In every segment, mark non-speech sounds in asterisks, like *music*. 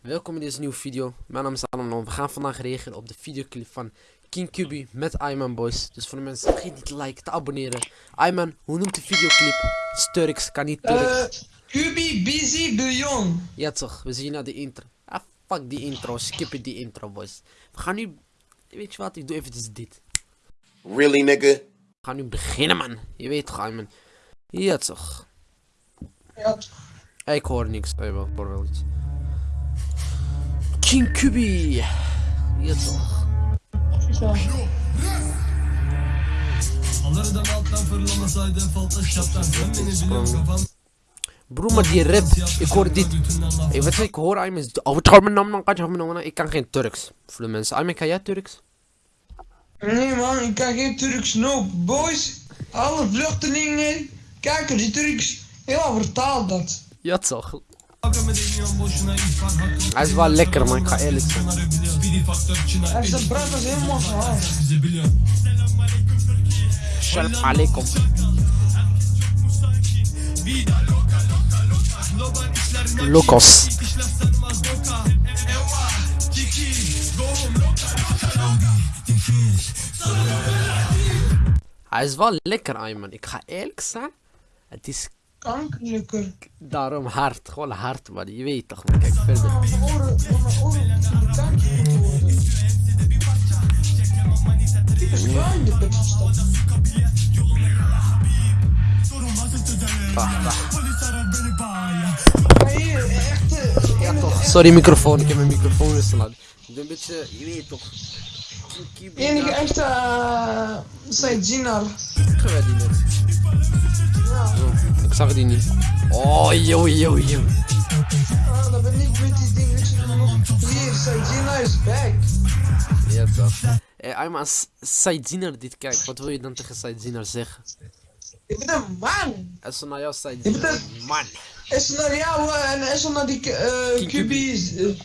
Welkom in deze nieuwe video. Mijn naam is Alan. We gaan vandaag reageren op de videoclip van King Kubi met Ayman Boys. Dus voor de mensen, vergeet niet te liken, te abonneren. Ayman, hoe noemt de videoclip? Sturks, kan niet Turks. Eh, Kubi Busy Billion. Ja toch, we zien naar de intro. Ah, fuck die intro, skip die intro boys. We gaan nu, weet je wat, ik doe eventjes dit. Really, nigga? We gaan nu beginnen man. Je weet toch Ayman. Ja toch. Ja, Ik hoor niks, oh, ik hoor wel iets. King Kubi. Ja toch. dan alttan fırlama saydı falta şaptan Sen beni biliyorsun kafam Broer, maar die rap, ik hoor dit. Hey, wat ik hoor, Ayman is... Oh, wat gaat mijn naam dan? Ik kan geen Turks. Voor de mensen. Ayman, kan jij Turks? Nee man, ik kan geen Turks no. Boys, alle vluchtelingen, kijken die Turks. Ja, vertaal dat. Ja toch. Hij is wel lekker, man. Ik ga eerlijk zijn. Hij helemaal gehaald. bizi biliyor Salam alaikum. Hij is wel lekker, Ayman. Ik ga eerlijk zijn. Het is Kankerlijker. daarom hard. Gewoon hard, man. Je weet toch, man. Kijk verder. Dat is. Wacht, wacht. Echt, eh, Ja in toch. Sorry, microfoon. Ik heb mijn microfoon wisselen. Ik ben een beetje, je weet toch. enige echte uh, Saint-Zinar. Ik ga die Ik zag die niet. Oh, yo, yo, yo. ah, dat ben ik met die ding. Ik zit er nog. Hier, Saint-Zinar is back. Ja toch. Hé, Ayman, als Saidziner dit kijkt, wat wil je dan tegen Saidziner zeggen? Ik ben een man. En zo naar jou Je Saidziner. bent Man. Is er naar jou eh, en is er naar die eh King Kubi. eh,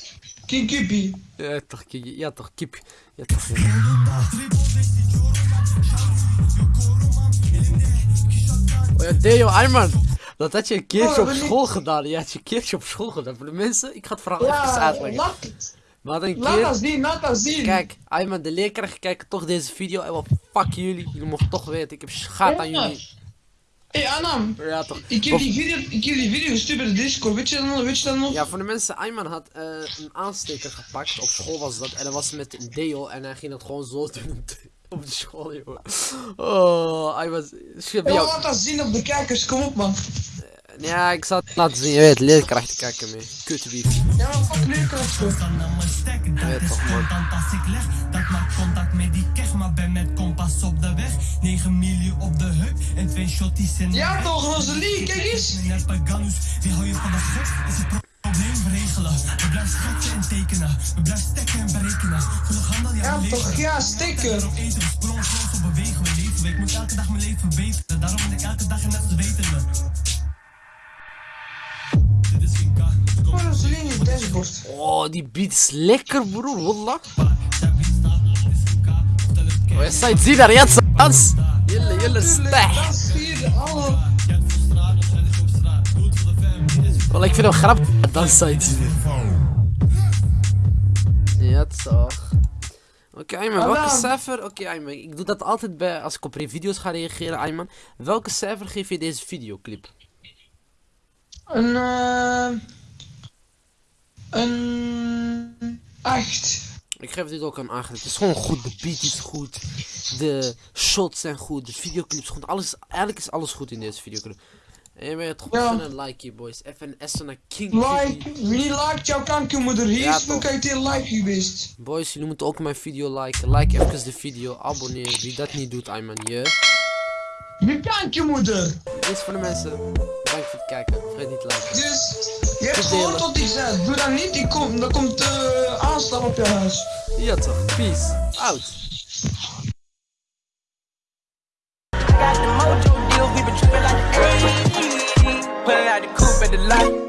King Kubi. Ja toch, kijk, ja toch, kip. Ja toch. Ja. Oh ja, Deo, Ayman. Dat had je een keertje Oh, op school gedaan. Je had je een keertje op school gedaan. Voor de mensen, ik ga het verhaal even Ja, uitleggen. laat, We hadden een laat keer... zien, laat dat zien. Kijk, Ayman, de leerkrachten kijken toch deze video. En wat fuck jullie. Jullie mogen toch weten, ik heb schaat aan jullie. Hé hey, Anam, Ja toch. ik heb die video, ik heb die video gestuurd bij de Discord. Weet je dat nog? Weet je dat nog? Ja, voor de mensen, Ayman had eh, een aansteker gepakt. Op school was dat. En dat was met een deo. En hij ging dat gewoon zo doen *laughs* op de, school, joh. Oh, Ayman. Schip Ja, jou. laat dat zien op de kijkers, kom op man. Ja, ik zal het laten zien. Je weet, leerkrachten kijken mee. Kutwief. Ja, maar fuck leerkrachten. Ja, is toch, man. Dat maakt contact met die kech Maar ben met kompas op de weg 9 miljoen op de heup En twee shotties in de Ja toch, Rosalie, kijk eens. Net bij Ganus, wie hou je van de gek? Is het blijven schetsen en tekenen. We blijven stekken en berekenen. Gelukkig handel ja, Ja we toch, ja, stikken. Op eten, sprong, sprong, zo bewegen we leven. Ik moet elke dag mijn leven verbeteren. Daarom ben ik elke dag en nacht wetende. Dit is geen kaart. Oh. Oh, die beat is lekker, broer. Wallah. Oh, je zei het zien daar, Jats. Dans. Jelle, jelle, stijg. Dat toch. Oké, Ayman, welke cijfer? Oké, Ayman, ik doe dat altijd bij als ik op video's ga reageren, Ayman. Welke cijfer geef je deze videoclip? Een, eh. Een. Acht. Ik geef dit ook een 8. Het is gewoon goed. De beat is goed. De shots zijn goed. De videoclip is goed. Alles, eigenlijk is alles goed in deze videoclip. Je weet toch Ja. even een like hier, boys. Even een S naar King Like, wie niet liked jouw kankermoeder. Hier is ook uit die like geweest. Boys, jullie moeten ook mijn video liken. Like even de video. Abonneer. Wie dat niet doet, Ayman, je. Je kankermoeder. Dit is voor de mensen. Bedankt voor het kijken. Vergeet niet te liken. Dus, je hebt gehoord wat ik zei. Doe dat niet, die komt, dan komt uh, aanstaan op je huis. Ja toch. Peace. Out. at the light.